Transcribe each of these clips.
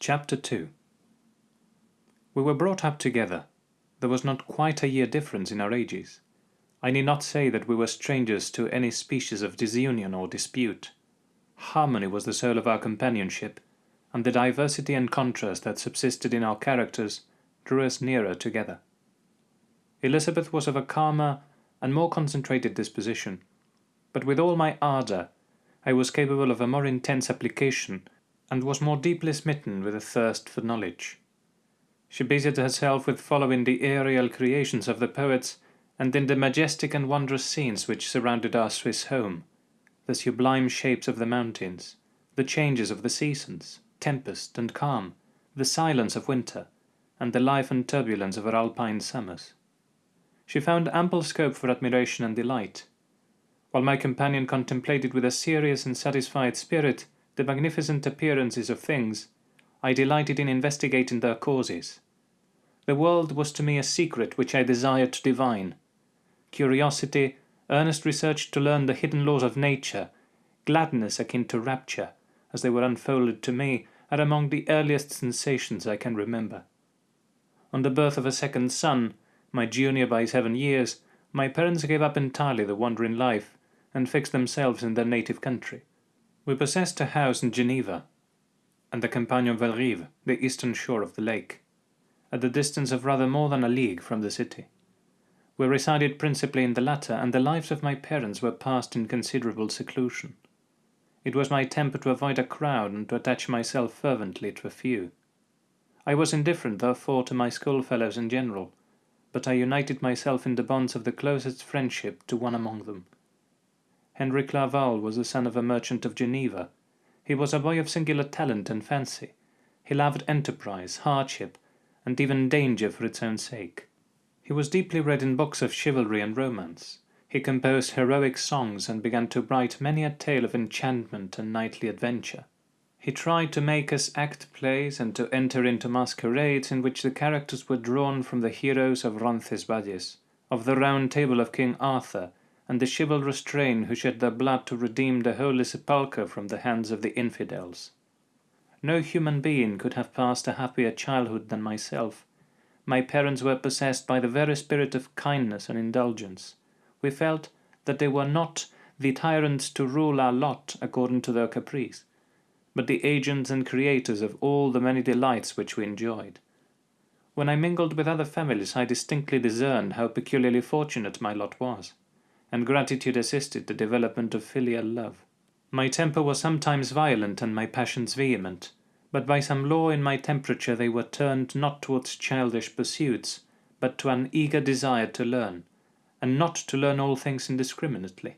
Chapter 2 We were brought up together. There was not quite a year difference in our ages. I need not say that we were strangers to any species of disunion or dispute. Harmony was the soul of our companionship, and the diversity and contrast that subsisted in our characters drew us nearer together. Elizabeth was of a calmer and more concentrated disposition, but with all my ardour I was capable of a more intense application and was more deeply smitten with a thirst for knowledge. She busied herself with following the aerial creations of the poets and in the majestic and wondrous scenes which surrounded our Swiss home, the sublime shapes of the mountains, the changes of the seasons, tempest and calm, the silence of winter, and the life and turbulence of our alpine summers. She found ample scope for admiration and delight, while my companion contemplated with a serious and satisfied spirit the magnificent appearances of things, I delighted in investigating their causes. The world was to me a secret which I desired to divine. Curiosity, earnest research to learn the hidden laws of nature, gladness akin to rapture, as they were unfolded to me, are among the earliest sensations I can remember. On the birth of a second son, my junior by seven years, my parents gave up entirely the wandering life, and fixed themselves in their native country. We possessed a house in Geneva, and the Campagne of Belrive, the eastern shore of the lake, at the distance of rather more than a league from the city. We resided principally in the latter, and the lives of my parents were passed in considerable seclusion. It was my temper to avoid a crowd and to attach myself fervently to a few. I was indifferent, therefore, to my schoolfellows in general, but I united myself in the bonds of the closest friendship to one among them. Henry Clerval was the son of a merchant of Geneva. He was a boy of singular talent and fancy. He loved enterprise, hardship, and even danger for its own sake. He was deeply read in books of chivalry and romance. He composed heroic songs and began to write many a tale of enchantment and knightly adventure. He tried to make us act plays and to enter into masquerades in which the characters were drawn from the heroes of Roncesvalles, of the Round Table of King Arthur, and the chivalrous train who shed their blood to redeem the Holy Sepulchre from the hands of the infidels. No human being could have passed a happier childhood than myself. My parents were possessed by the very spirit of kindness and indulgence. We felt that they were not the tyrants to rule our lot according to their caprice, but the agents and creators of all the many delights which we enjoyed. When I mingled with other families I distinctly discerned how peculiarly fortunate my lot was and gratitude assisted the development of filial love. My temper was sometimes violent and my passions vehement, but by some law in my temperature they were turned not towards childish pursuits, but to an eager desire to learn, and not to learn all things indiscriminately.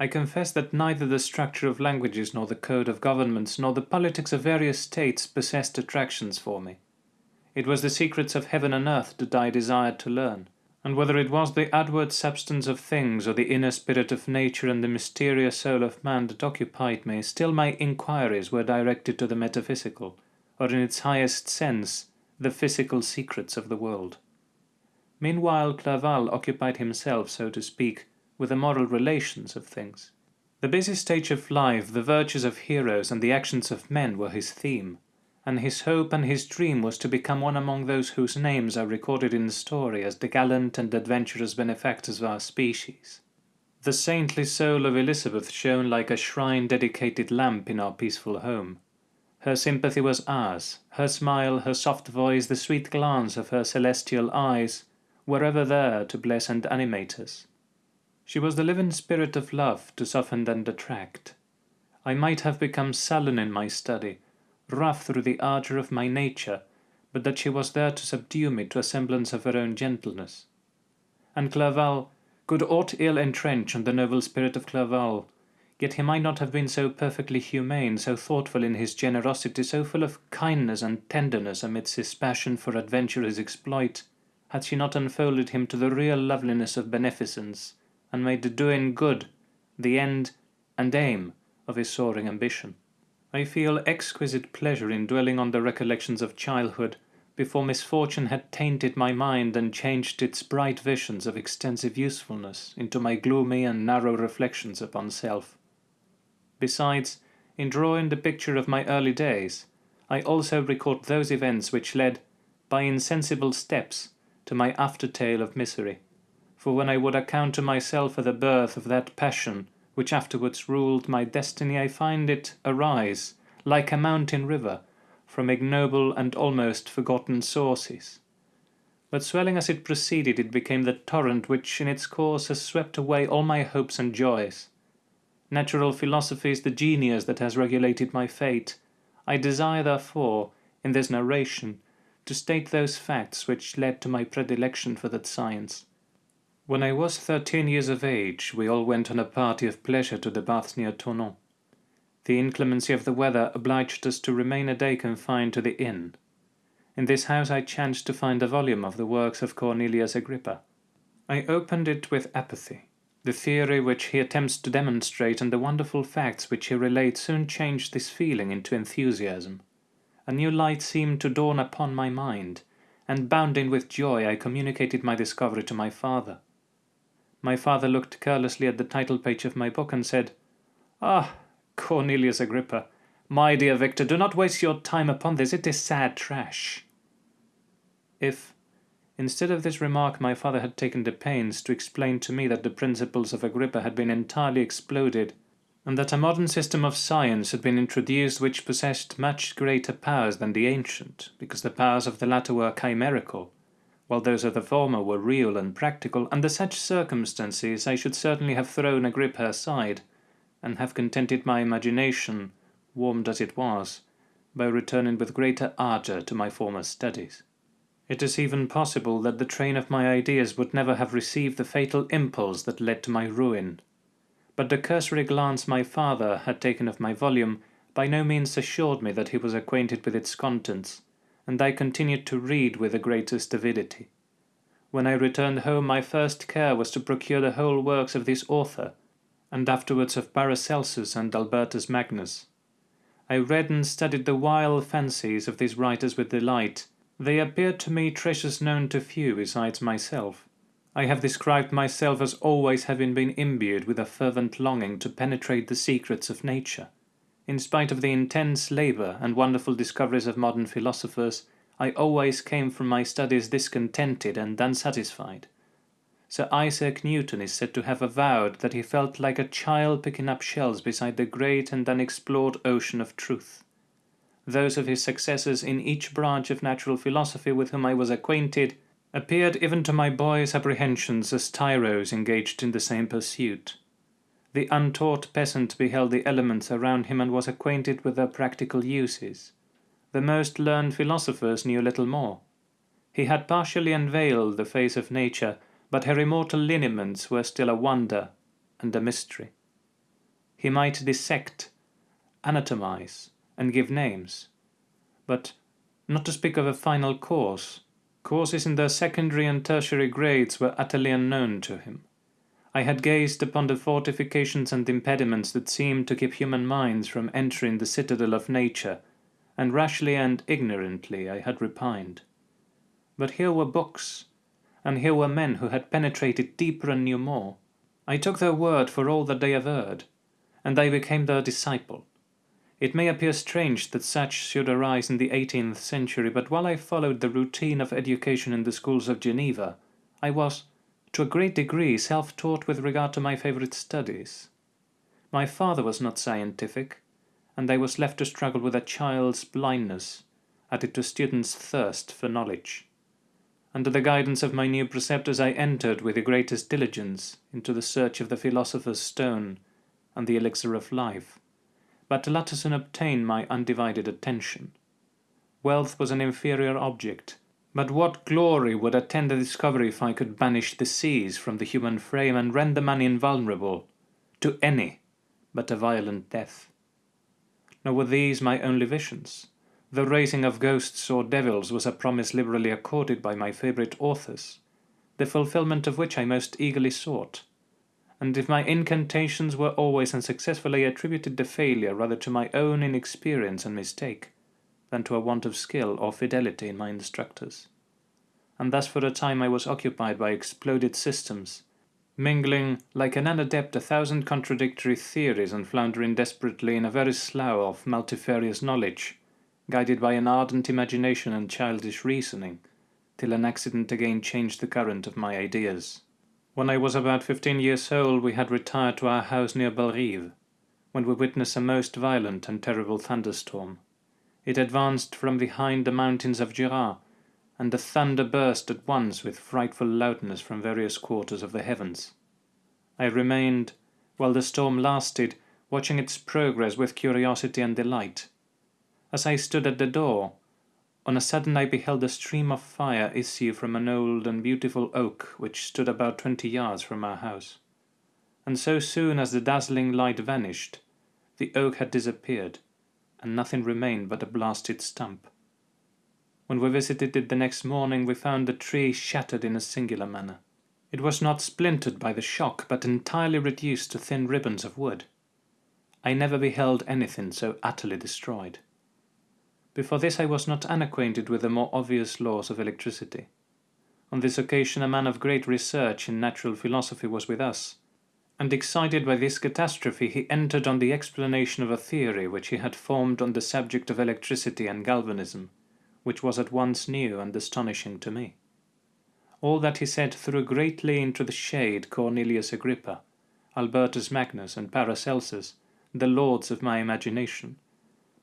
I confess that neither the structure of languages nor the code of governments nor the politics of various states possessed attractions for me. It was the secrets of heaven and earth that I desired to learn, and whether it was the outward substance of things or the inner spirit of nature and the mysterious soul of man that occupied me, still my inquiries were directed to the metaphysical, or in its highest sense, the physical secrets of the world. Meanwhile Clerval occupied himself, so to speak, with the moral relations of things. The busy stage of life, the virtues of heroes, and the actions of men were his theme and his hope and his dream was to become one among those whose names are recorded in the story as the gallant and adventurous benefactors of our species. The saintly soul of Elizabeth shone like a shrine-dedicated lamp in our peaceful home. Her sympathy was ours, her smile, her soft voice, the sweet glance of her celestial eyes, were ever there to bless and animate us. She was the living spirit of love to soften and attract. I might have become sullen in my study, rough through the ardour of my nature, but that she was there to subdue me to a semblance of her own gentleness. And Clerval, could aught ill entrench on the noble spirit of Clerval, yet he might not have been so perfectly humane, so thoughtful in his generosity, so full of kindness and tenderness amidst his passion for adventurous exploit, had she not unfolded him to the real loveliness of beneficence, and made the doing good the end and aim of his soaring ambition. I feel exquisite pleasure in dwelling on the recollections of childhood, before misfortune had tainted my mind and changed its bright visions of extensive usefulness into my gloomy and narrow reflections upon self. Besides, in drawing the picture of my early days, I also record those events which led, by insensible steps, to my after-tale of misery. For when I would account to myself for the birth of that passion which afterwards ruled my destiny, I find it arise, like a mountain river, from ignoble and almost forgotten sources. But swelling as it proceeded, it became the torrent which in its course has swept away all my hopes and joys. Natural philosophy is the genius that has regulated my fate. I desire, therefore, in this narration, to state those facts which led to my predilection for that science. When I was thirteen years of age, we all went on a party of pleasure to the baths near Thonon. The inclemency of the weather obliged us to remain a day confined to the inn. In this house I chanced to find a volume of the works of Cornelius Agrippa. I opened it with apathy. The theory which he attempts to demonstrate and the wonderful facts which he relates soon changed this feeling into enthusiasm. A new light seemed to dawn upon my mind, and bounding with joy I communicated my discovery to my father. My father looked carelessly at the title page of my book and said, Ah, Cornelius Agrippa, my dear Victor, do not waste your time upon this, it is sad trash. If, instead of this remark, my father had taken the pains to explain to me that the principles of Agrippa had been entirely exploded, and that a modern system of science had been introduced which possessed much greater powers than the ancient, because the powers of the latter were chimerical, while those of the former were real and practical, under such circumstances I should certainly have thrown Agrippa aside, and have contented my imagination warmed as it was, by returning with greater ardour to my former studies. It is even possible that the train of my ideas would never have received the fatal impulse that led to my ruin. But the cursory glance my father had taken of my volume by no means assured me that he was acquainted with its contents, and I continued to read with the greatest avidity. When I returned home my first care was to procure the whole works of this author, and afterwards of Paracelsus and Albertus Magnus. I read and studied the wild fancies of these writers with delight. They appeared to me treasures known to few besides myself. I have described myself as always having been imbued with a fervent longing to penetrate the secrets of nature. In spite of the intense labour and wonderful discoveries of modern philosophers, I always came from my studies discontented and unsatisfied. Sir Isaac Newton is said to have avowed that he felt like a child picking up shells beside the great and unexplored ocean of truth. Those of his successors in each branch of natural philosophy with whom I was acquainted appeared even to my boy's apprehensions as tyros engaged in the same pursuit. The untaught peasant beheld the elements around him and was acquainted with their practical uses. The most learned philosophers knew little more. He had partially unveiled the face of nature but her immortal lineaments were still a wonder and a mystery. He might dissect, anatomize, and give names, but not to speak of a final cause, causes in their secondary and tertiary grades were utterly unknown to him. I had gazed upon the fortifications and impediments that seemed to keep human minds from entering the citadel of nature, and rashly and ignorantly I had repined. But here were books, and here were men who had penetrated deeper and knew more. I took their word for all that they averred, and I became their disciple. It may appear strange that such should arise in the eighteenth century, but while I followed the routine of education in the schools of Geneva, I was, to a great degree, self-taught with regard to my favourite studies. My father was not scientific, and I was left to struggle with a child's blindness, added to a student's thirst for knowledge. Under the guidance of my new preceptors I entered with the greatest diligence into the search of the philosopher's stone and the elixir of life, but soon obtained my undivided attention. Wealth was an inferior object, but what glory would attend the discovery if I could banish disease from the human frame and render man invulnerable to any but a violent death? Nor were these my only visions. The raising of ghosts or devils was a promise liberally accorded by my favourite authors, the fulfilment of which I most eagerly sought. And if my incantations were always unsuccessful, I attributed the failure rather to my own inexperience and mistake, than to a want of skill or fidelity in my instructors. And thus for a time I was occupied by exploded systems, mingling like an unadept a thousand contradictory theories and floundering desperately in a very slough of multifarious knowledge, guided by an ardent imagination and childish reasoning, till an accident again changed the current of my ideas. When I was about fifteen years old we had retired to our house near Belrive, when we witnessed a most violent and terrible thunderstorm. It advanced from behind the mountains of Jura, and the thunder burst at once with frightful loudness from various quarters of the heavens. I remained, while the storm lasted, watching its progress with curiosity and delight. As I stood at the door, on a sudden I beheld a stream of fire issue from an old and beautiful oak which stood about twenty yards from our house. And so soon as the dazzling light vanished, the oak had disappeared, and nothing remained but a blasted stump. When we visited it the next morning, we found the tree shattered in a singular manner. It was not splintered by the shock, but entirely reduced to thin ribbons of wood. I never beheld anything so utterly destroyed. Before this I was not unacquainted with the more obvious laws of electricity. On this occasion a man of great research in natural philosophy was with us, and excited by this catastrophe he entered on the explanation of a theory which he had formed on the subject of electricity and galvanism, which was at once new and astonishing to me. All that he said threw greatly into the shade Cornelius Agrippa, Albertus Magnus, and Paracelsus, the lords of my imagination,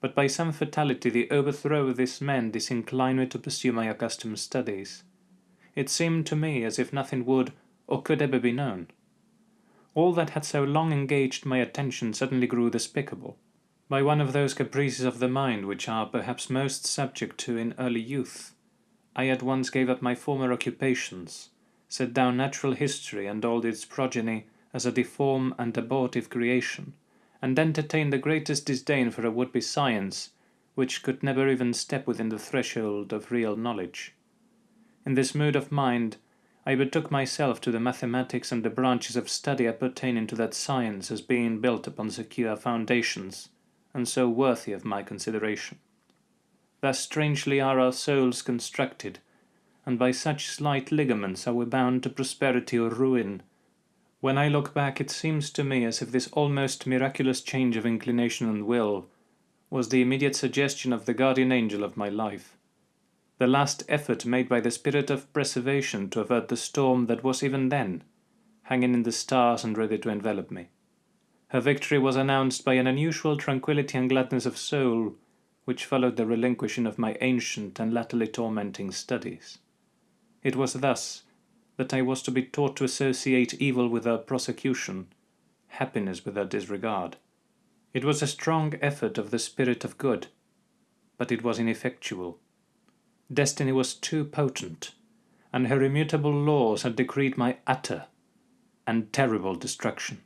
but by some fatality the overthrow of this man disinclined me to pursue my accustomed studies. It seemed to me as if nothing would or could ever be known. All that had so long engaged my attention suddenly grew despicable, by one of those caprices of the mind which are perhaps most subject to in early youth. I at once gave up my former occupations, set down natural history and all its progeny as a deformed and abortive creation, and entertained the greatest disdain for a would-be science, which could never even step within the threshold of real knowledge. In this mood of mind, I betook myself to the mathematics and the branches of study appertaining to that science as being built upon secure foundations, and so worthy of my consideration. Thus strangely are our souls constructed, and by such slight ligaments are we bound to prosperity or ruin, when I look back, it seems to me as if this almost miraculous change of inclination and will was the immediate suggestion of the guardian angel of my life, the last effort made by the spirit of preservation to avert the storm that was even then hanging in the stars and ready to envelop me. Her victory was announced by an unusual tranquillity and gladness of soul, which followed the relinquishing of my ancient and latterly tormenting studies. It was thus that I was to be taught to associate evil with her prosecution, happiness with her disregard. It was a strong effort of the spirit of good, but it was ineffectual. Destiny was too potent, and her immutable laws had decreed my utter and terrible destruction.